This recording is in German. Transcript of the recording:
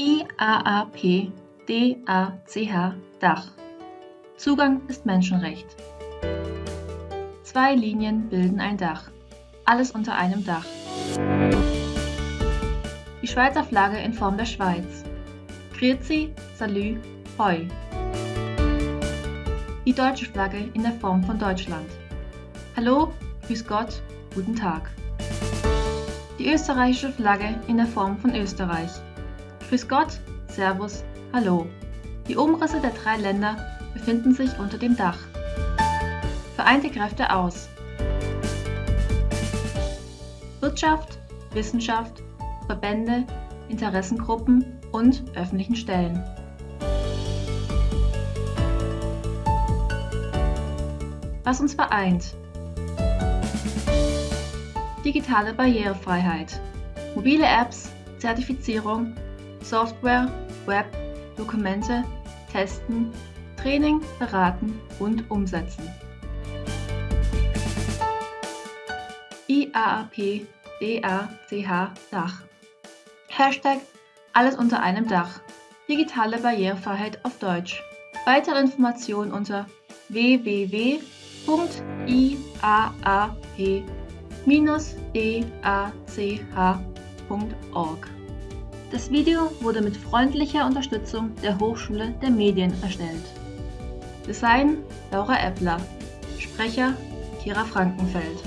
IAAP-DACH Dach. Zugang ist Menschenrecht. Zwei Linien bilden ein Dach. Alles unter einem Dach. Die Schweizer Flagge in Form der Schweiz. Grüezi, Salü, Hoi. Die deutsche Flagge in der Form von Deutschland. Hallo, Grüß Gott, guten Tag. Die österreichische Flagge in der Form von Österreich. Grüß Gott, Servus, Hallo. Die Umrisse der drei Länder befinden sich unter dem Dach. Vereinte Kräfte aus. Wirtschaft, Wissenschaft, Verbände, Interessengruppen und öffentlichen Stellen. Was uns vereint. Digitale Barrierefreiheit. Mobile Apps, Zertifizierung, Software, Web, Dokumente, Testen, Training, Beraten und Umsetzen. IAAP DACH Dach. Hashtag Alles unter einem Dach. Digitale Barrierefreiheit auf Deutsch. Weitere Informationen unter www.iaap-dach.org. Das Video wurde mit freundlicher Unterstützung der Hochschule der Medien erstellt. Design Laura Eppler. Sprecher Kira Frankenfeld.